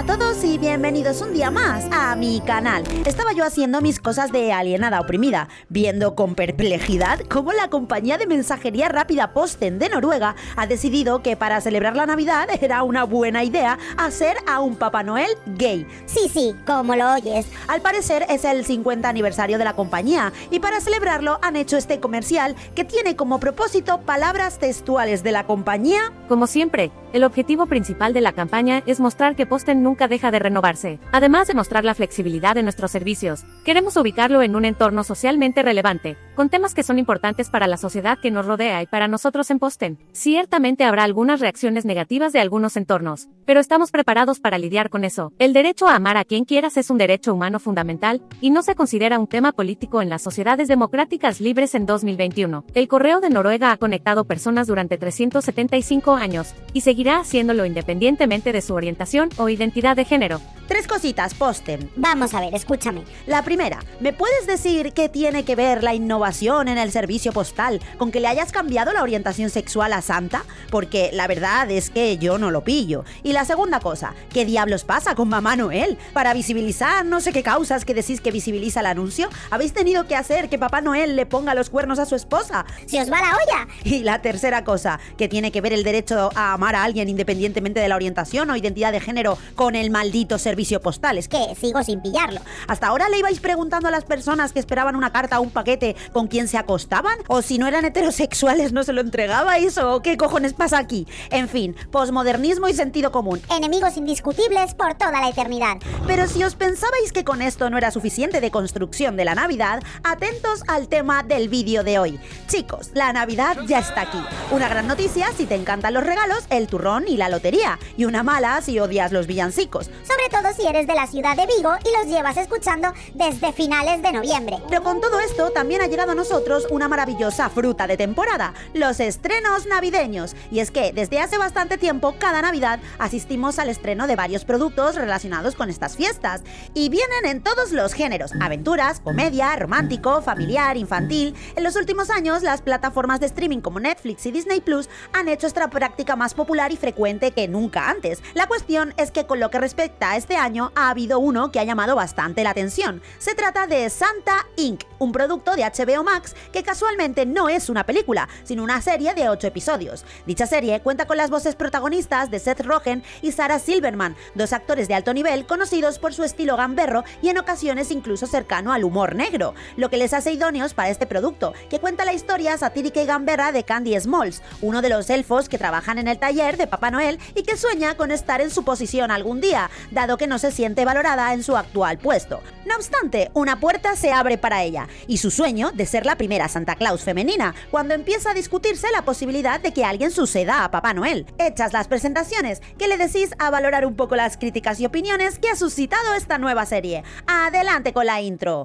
Hola a todos y bienvenidos un día más a mi canal. Estaba yo haciendo mis cosas de alienada oprimida, viendo con perplejidad cómo la compañía de mensajería rápida Posten de Noruega ha decidido que para celebrar la Navidad era una buena idea hacer a un Papá Noel gay. Sí, sí, como lo oyes. Al parecer es el 50 aniversario de la compañía y para celebrarlo han hecho este comercial que tiene como propósito palabras textuales de la compañía. Como siempre, el objetivo principal de la campaña es mostrar que Posten nunca deja de renovarse. Además de mostrar la flexibilidad de nuestros servicios, queremos ubicarlo en un entorno socialmente relevante, con temas que son importantes para la sociedad que nos rodea y para nosotros en Posten. Ciertamente habrá algunas reacciones negativas de algunos entornos, pero estamos preparados para lidiar con eso. El derecho a amar a quien quieras es un derecho humano fundamental, y no se considera un tema político en las sociedades democráticas libres en 2021. El Correo de Noruega ha conectado personas durante 375 años, y seguirá haciéndolo independientemente de su orientación o identidad de género. Tres cositas, Posten. Vamos a ver, escúchame. La primera, ¿me puedes decir qué tiene que ver la innovación en el servicio postal con que le hayas cambiado la orientación sexual a Santa? Porque la verdad es que yo no lo pillo. Y la segunda cosa, ¿qué diablos pasa con Mamá Noel? Para visibilizar no sé qué causas que decís que visibiliza el anuncio, habéis tenido que hacer que Papá Noel le ponga los cuernos a su esposa. ¡Se os va la olla! Y la tercera cosa, ¿qué tiene que ver el derecho a amar a alguien independientemente de la orientación o identidad de género con el maldito servicio postal. Es que sigo sin pillarlo. ¿Hasta ahora le ibais preguntando a las personas que esperaban una carta o un paquete con quién se acostaban? ¿O si no eran heterosexuales no se lo entregabais? ¿O qué cojones pasa aquí? En fin, posmodernismo y sentido común. Enemigos indiscutibles por toda la eternidad. Pero si os pensabais que con esto no era suficiente de construcción de la Navidad, atentos al tema del vídeo de hoy. Chicos, la Navidad ya está aquí. Una gran noticia si te encantan los regalos, el turrón y la lotería. Y una mala si odias los villancicos. Sobre todo si eres de la ciudad de Vigo y los llevas escuchando desde finales de noviembre. Pero con todo esto también ha llegado a nosotros una maravillosa fruta de temporada, los estrenos navideños. Y es que desde hace bastante tiempo, cada Navidad, asistimos al estreno de varios productos relacionados con estas fiestas. Y vienen en todos los géneros, aventuras, comedia, romántico, familiar, infantil. En los últimos años, las plataformas de streaming como Netflix y Disney Plus han hecho esta práctica más popular y frecuente que nunca antes. La cuestión es que con lo que respecta a este año ha habido uno que ha llamado bastante la atención. Se trata de Santa Inc., un producto de HBO Max que casualmente no es una película, sino una serie de 8 episodios. Dicha serie cuenta con las voces protagonistas de Seth Rogen y Sarah Silverman, dos actores de alto nivel conocidos por su estilo gamberro y en ocasiones incluso cercano al humor negro, lo que les hace idóneos para este producto, que cuenta la historia satírica y gamberra de Candy Smalls, uno de los elfos que trabajan en el taller de Papá Noel y que sueña con estar en su posición día, dado que no se siente valorada en su actual puesto. No obstante, una puerta se abre para ella y su sueño de ser la primera Santa Claus femenina, cuando empieza a discutirse la posibilidad de que alguien suceda a Papá Noel. Hechas las presentaciones, ¿qué le decís a valorar un poco las críticas y opiniones que ha suscitado esta nueva serie? Adelante con la intro.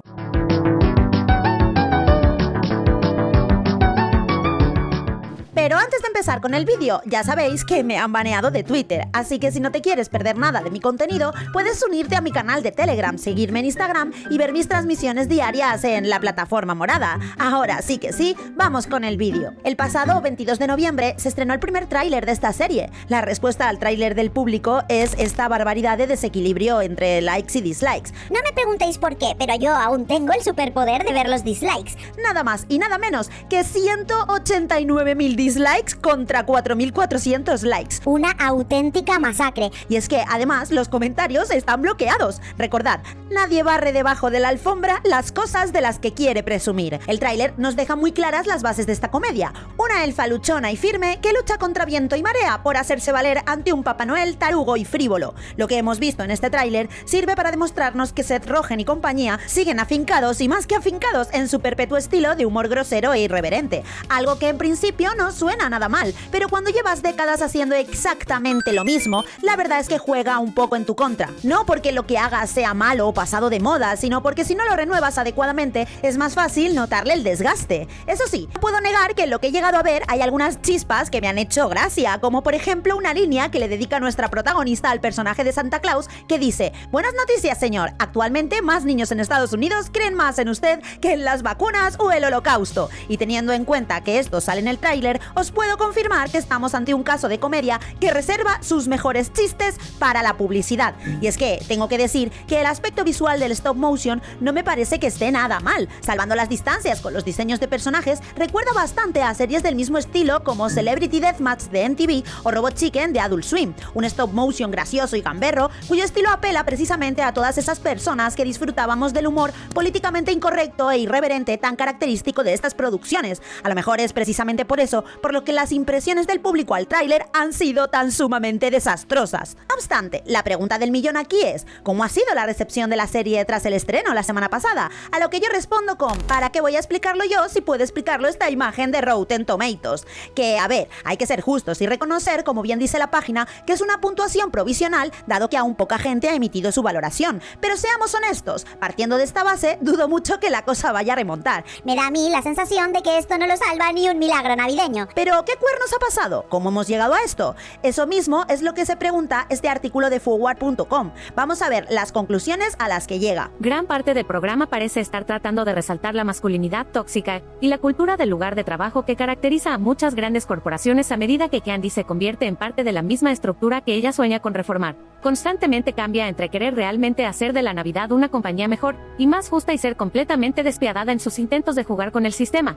Pero antes de empezar con el vídeo, ya sabéis que me han baneado de Twitter, así que si no te quieres perder nada de mi contenido, puedes unirte a mi canal de Telegram, seguirme en Instagram y ver mis transmisiones diarias en la plataforma morada. Ahora sí que sí, vamos con el vídeo. El pasado 22 de noviembre se estrenó el primer tráiler de esta serie. La respuesta al tráiler del público es esta barbaridad de desequilibrio entre likes y dislikes. No me preguntéis por qué, pero yo aún tengo el superpoder de ver los dislikes. Nada más y nada menos que 189.000 dislikes dislikes contra 4.400 likes. Una auténtica masacre. Y es que además los comentarios están bloqueados. Recordad, nadie barre debajo de la alfombra las cosas de las que quiere presumir. El tráiler nos deja muy claras las bases de esta comedia. Una elfa luchona y firme que lucha contra viento y marea por hacerse valer ante un Papá Noel tarugo y frívolo. Lo que hemos visto en este tráiler sirve para demostrarnos que Seth Rogen y compañía siguen afincados y más que afincados en su perpetuo estilo de humor grosero e irreverente. Algo que en principio no suena nada mal, pero cuando llevas décadas haciendo exactamente lo mismo, la verdad es que juega un poco en tu contra. No porque lo que hagas sea malo o pasado de moda, sino porque si no lo renuevas adecuadamente, es más fácil notarle el desgaste. Eso sí, no puedo negar que en lo que he llegado a ver hay algunas chispas que me han hecho gracia, como por ejemplo una línea que le dedica nuestra protagonista al personaje de Santa Claus que dice, buenas noticias señor, actualmente más niños en Estados Unidos creen más en usted que en las vacunas o el holocausto. Y teniendo en cuenta que esto sale en el tráiler, os puedo confirmar que estamos ante un caso de comedia que reserva sus mejores chistes para la publicidad. Y es que tengo que decir que el aspecto visual del stop motion no me parece que esté nada mal. Salvando las distancias con los diseños de personajes, recuerda bastante a series del mismo estilo como Celebrity Deathmatch de MTV o Robot Chicken de Adult Swim, un stop motion gracioso y gamberro cuyo estilo apela precisamente a todas esas personas que disfrutábamos del humor políticamente incorrecto e irreverente tan característico de estas producciones. A lo mejor es precisamente por eso por lo que las impresiones del público al tráiler han sido tan sumamente desastrosas. No obstante, la pregunta del millón aquí es, ¿cómo ha sido la recepción de la serie tras el estreno la semana pasada? A lo que yo respondo con, ¿para qué voy a explicarlo yo si puede explicarlo esta imagen de Rotten Tomatoes? Que, a ver, hay que ser justos y reconocer, como bien dice la página, que es una puntuación provisional, dado que aún poca gente ha emitido su valoración. Pero seamos honestos, partiendo de esta base, dudo mucho que la cosa vaya a remontar. Me da a mí la sensación de que esto no lo salva ni un milagro navideño. Pero, ¿qué cuernos ha pasado? ¿Cómo hemos llegado a esto? Eso mismo es lo que se pregunta este artículo de forward.com. Vamos a ver las conclusiones a las que llega. Gran parte del programa parece estar tratando de resaltar la masculinidad tóxica y la cultura del lugar de trabajo que caracteriza a muchas grandes corporaciones a medida que Candy se convierte en parte de la misma estructura que ella sueña con reformar. Constantemente cambia entre querer realmente hacer de la Navidad una compañía mejor y más justa y ser completamente despiadada en sus intentos de jugar con el sistema.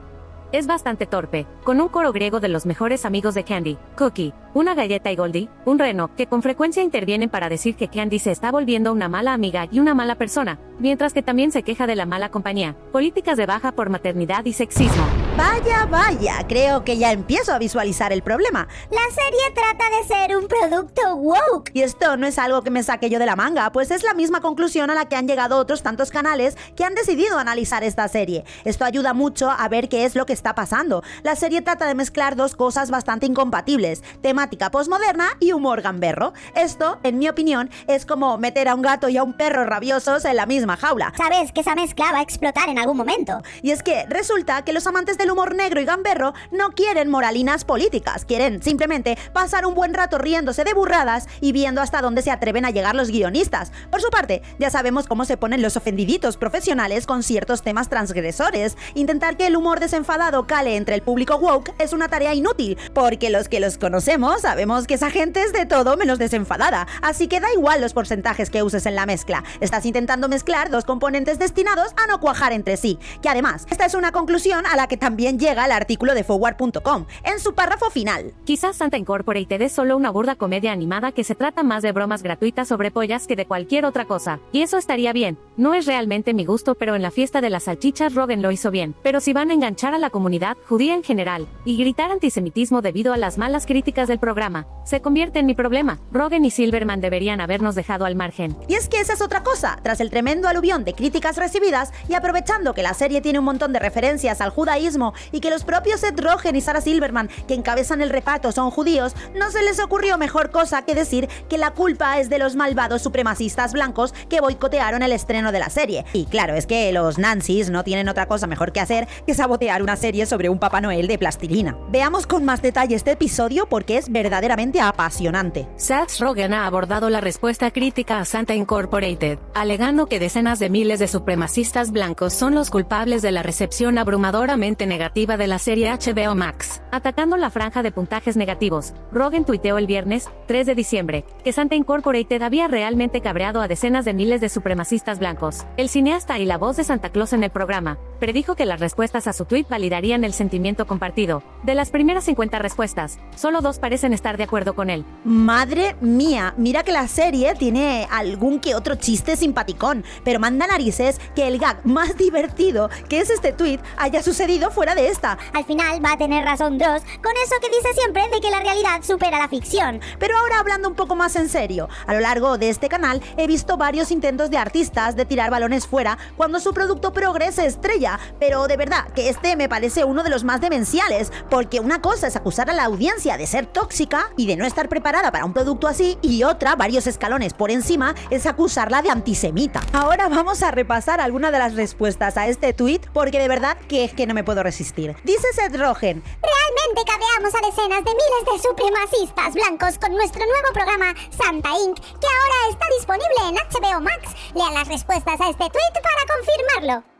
Es bastante torpe, con un coro griego de los mejores amigos de Candy, Cookie, una galleta y Goldie, un reno, que con frecuencia intervienen para decir que Candy se está volviendo una mala amiga y una mala persona, mientras que también se queja de la mala compañía, políticas de baja por maternidad y sexismo. Vaya, vaya, creo que ya empiezo a visualizar el problema. La serie trata de ser un producto woke. Y esto no es algo que me saque yo de la manga, pues es la misma conclusión a la que han llegado otros tantos canales que han decidido analizar esta serie. Esto ayuda mucho a ver qué es lo que está pasando. La serie trata de mezclar dos cosas bastante incompatibles, temática postmoderna y humor gamberro. Esto, en mi opinión, es como meter a un gato y a un perro rabiosos en la misma jaula. Sabes que esa mezcla va a explotar en algún momento. Y es que resulta que los amantes del humor negro y gamberro no quieren moralinas políticas, quieren simplemente pasar un buen rato riéndose de burradas y viendo hasta dónde se atreven a llegar los guionistas. Por su parte, ya sabemos cómo se ponen los ofendiditos profesionales con ciertos temas transgresores. Intentar que el humor desenfadado cale entre el público woke es una tarea inútil, porque los que los conocemos sabemos que esa gente es de todo menos desenfadada, así que da igual los porcentajes que uses en la mezcla. Estás intentando mezclar dos componentes destinados a no cuajar entre sí, que además, esta es una conclusión a la que también llega el artículo de forward.com, en su párrafo final. Quizás Santa Incorporated es solo una burda comedia animada que se trata más de bromas gratuitas sobre pollas que de cualquier otra cosa, y eso estaría bien. No es realmente mi gusto, pero en la fiesta de las salchichas Rogan lo hizo bien. Pero si van a enganchar a la comunidad judía en general y gritar antisemitismo debido a las malas críticas del programa, se convierte en mi problema. Rogan y Silverman deberían habernos dejado al margen. Y es que esa es otra cosa, tras el tremendo aluvión de críticas recibidas y aprovechando que la serie tiene un montón de referencias al judaísmo y que los propios Seth Rogen y Sarah Silverman, que encabezan el reparto, son judíos, no se les ocurrió mejor cosa que decir que la culpa es de los malvados supremacistas blancos que boicotearon el estreno de la serie. Y claro, es que los Nancy's no tienen otra cosa mejor que hacer que sabotear una serie sobre un Papá Noel de plastilina. Veamos con más detalle este episodio porque es verdaderamente apasionante. Seth Rogen ha abordado la respuesta crítica a Santa Incorporated, alegando que decenas de miles de supremacistas blancos son los culpables de la recepción abrumadoramente negativa de la serie HBO Max. Atacando la franja de puntajes negativos, Rogen tuiteó el viernes, 3 de diciembre, que Santa Incorporated había realmente cabreado a decenas de miles de supremacistas blancos. El cineasta y la voz de Santa Claus en el programa, predijo que las respuestas a su tweet validarían el sentimiento compartido. De las primeras 50 respuestas, solo dos parecen estar de acuerdo con él. Madre mía, mira que la serie tiene algún que otro chiste simpaticón, pero manda narices que el gag más divertido, que es este tweet, haya sucedido fuera de esta. Al final va a tener razón Dross con eso que dice siempre de que la realidad supera la ficción. Pero ahora hablando un poco más en serio, a lo largo de este canal he visto varios intentos de artistas de tirar balones fuera cuando su producto progres se pero de verdad que este me parece uno de los más demenciales, porque una cosa es acusar a la audiencia de ser tóxica y de no estar preparada para un producto así, y otra, varios escalones por encima, es acusarla de antisemita. Ahora vamos a repasar algunas de las respuestas a este tweet, porque de verdad que es que no me puedo resistir. Dice Seth Rogen, Realmente cabeamos a decenas de miles de supremacistas blancos con nuestro nuevo programa Santa Inc., que ahora está disponible en HBO Max. Lean las respuestas a este tweet para confirmarlo.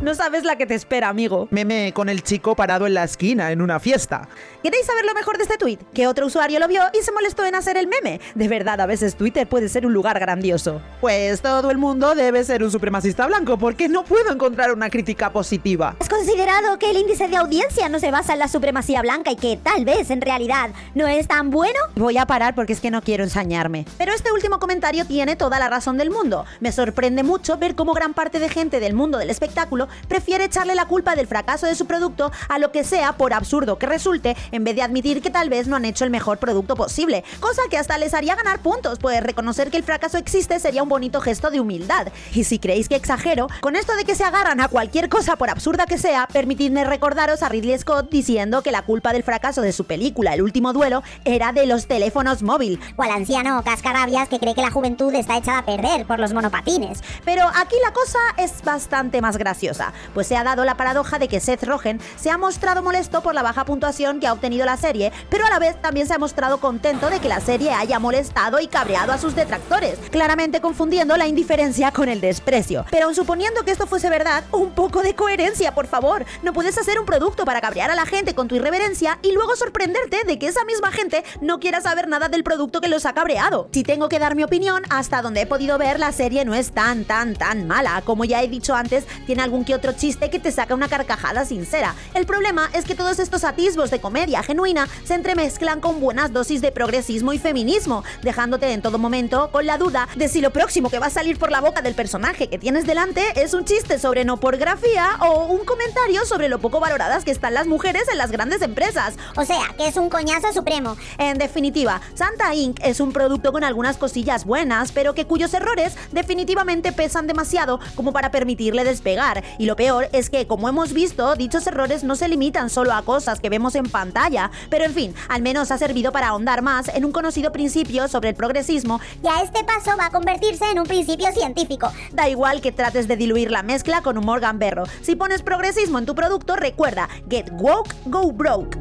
No sabes la que te espera, amigo. Meme con el chico parado en la esquina en una fiesta. ¿Queréis saber lo mejor de este tweet? Que otro usuario lo vio y se molestó en hacer el meme. De verdad, a veces Twitter puede ser un lugar grandioso. Pues todo el mundo debe ser un supremacista blanco porque no puedo encontrar una crítica positiva. ¿Has considerado que el índice de audiencia no se basa en la supremacía blanca y que tal vez en realidad no es tan bueno? Voy a parar porque es que no quiero ensañarme. Pero este último comentario tiene toda la razón del mundo. Me sorprende mucho ver cómo gran parte de gente del mundo del espectáculo prefiere echarle la culpa del fracaso de su producto a lo que sea por absurdo que resulte en vez de admitir que tal vez no han hecho el mejor producto posible, cosa que hasta les haría ganar puntos, pues reconocer que el fracaso existe sería un bonito gesto de humildad. Y si creéis que exagero, con esto de que se agarran a cualquier cosa por absurda que sea, permitidme recordaros a Ridley Scott diciendo que la culpa del fracaso de su película El último duelo era de los teléfonos móvil. O al anciano cascarabias que cree que la juventud está echada a perder por los monopatines. Pero aquí la cosa es bastante más graciosa, pues se ha dado la paradoja de que Seth Rogen se ha mostrado molesto por la baja puntuación que ha obtenido la serie, pero a la vez también se ha mostrado contento de que la serie haya molestado y cabreado a sus detractores, claramente confundiendo la indiferencia con el desprecio. Pero aun suponiendo que esto fuese verdad, un poco de coherencia, por favor. No puedes hacer un producto para cabrear a la gente con tu irreverencia y luego sorprenderte de que esa misma gente no quiera saber nada del producto que los ha cabreado. Si tengo que dar mi opinión, hasta donde he podido ver, la serie no es tan, tan, tan mala. Como ya he dicho antes, tiene algún que otro chiste que te saca una carcajada sincera. El problema es que todos estos atisbos de comedia genuina se entremezclan con buenas dosis de progresismo y feminismo, dejándote en todo momento con la duda de si lo próximo que va a salir por la boca del personaje que tienes delante es un chiste sobre no pornografía o un comentario sobre lo poco valoradas que están las mujeres en las grandes empresas. O sea, que es un coñazo supremo. En definitiva, Santa Inc. es un producto con algunas cosillas buenas, pero que cuyos errores definitivamente pesan demasiado como para permitirle despegar. Y lo peor es que, como hemos visto, dichos errores no se limitan solo a cosas que vemos en pantalla, pero en fin, al menos ha servido para ahondar más en un conocido principio sobre el progresismo Y a este paso va a convertirse en un principio científico. Da igual que trates de diluir la mezcla con humor gamberro. Si pones progresismo en tu producto, recuerda, get woke, go broke.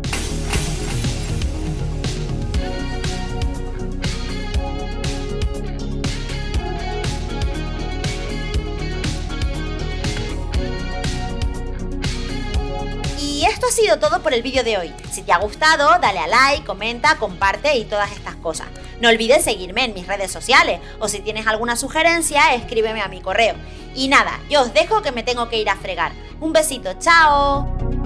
Y esto ha sido todo por el vídeo de hoy. Si te ha gustado, dale a like, comenta, comparte y todas estas cosas. No olvides seguirme en mis redes sociales o si tienes alguna sugerencia, escríbeme a mi correo. Y nada, yo os dejo que me tengo que ir a fregar. Un besito, chao.